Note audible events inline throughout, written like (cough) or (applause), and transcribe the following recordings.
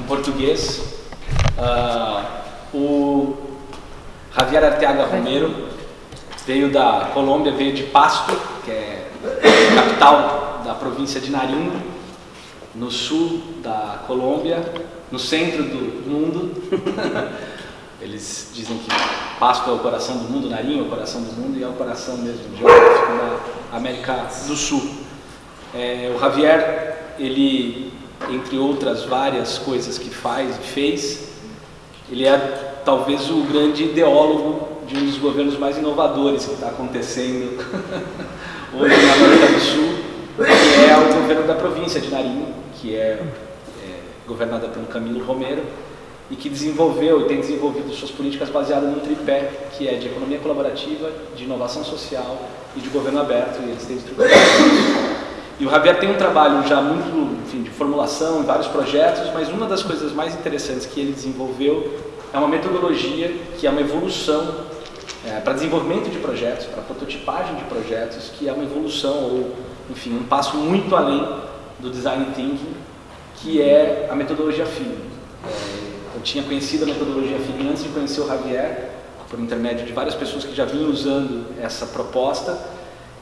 em português. Uh, o Javier Arteaga Romero veio da Colômbia, veio de Pasto, que é capital da província de Nariño, no sul da Colômbia, no centro do mundo. (laughs) Eles dizem que Pasto é o coração do mundo, Nariño é o coração do mundo e é o coração mesmo geográfico da América do Sul. É, o Javier, ele, entre outras várias coisas que faz e fez, ele é talvez o grande ideólogo de um dos governos mais inovadores que está acontecendo (laughs) hoje na América do Sul, que é o governo da província de Nariño, que é, é governada pelo Camilo Romero, e que desenvolveu e tem desenvolvido suas políticas baseadas num tripé, que é de economia colaborativa, de inovação social e de governo aberto, e eles têm estruturado E o Javier tem um trabalho já muito enfim, de formulação em vários projetos, mas uma das coisas mais interessantes que ele desenvolveu é uma metodologia que é uma evolução é, para desenvolvimento de projetos, para prototipagem de projetos, que é uma evolução ou, enfim, um passo muito além do design thinking, que é a metodologia Feeling. É, eu tinha conhecido a metodologia Feeling antes de conhecer o Javier, por intermédio de várias pessoas que já vinham usando essa proposta,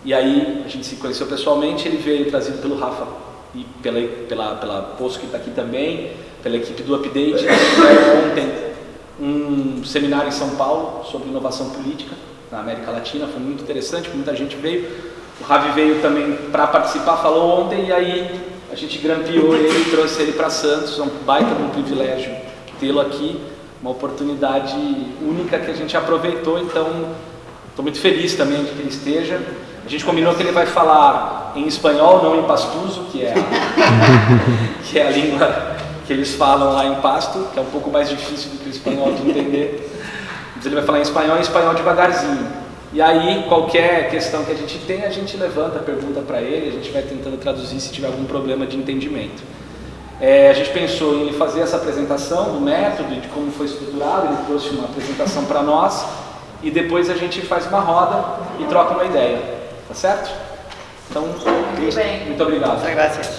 e aí a gente se conheceu pessoalmente, ele veio trazido pelo Rafa e pela, pela, pela Poço que está aqui também, pela equipe do Update, ontem um seminário em São Paulo sobre inovação política na América Latina, foi muito interessante, muita gente veio. O Ravi veio também para participar, falou ontem, e aí a gente grampeou ele e trouxe ele para Santos, é um baita um privilégio tê-lo aqui, uma oportunidade única que a gente aproveitou, então estou muito feliz também de que ele esteja. A gente combinou que ele vai falar em espanhol, não em pastuso, que é a, (laughs) que é a língua que eles falam lá em Pasto, que é um pouco mais difícil do que o espanhol de entender. Mas ele vai falar em espanhol e espanhol devagarzinho. E aí, qualquer questão que a gente tem, a gente levanta a pergunta para ele, a gente vai tentando traduzir se tiver algum problema de entendimento. É, a gente pensou em fazer essa apresentação do método e de como foi estruturado, ele trouxe uma apresentação para nós, e depois a gente faz uma roda e troca uma ideia, tá certo? Então, muito, muito obrigado. Muchas gracias.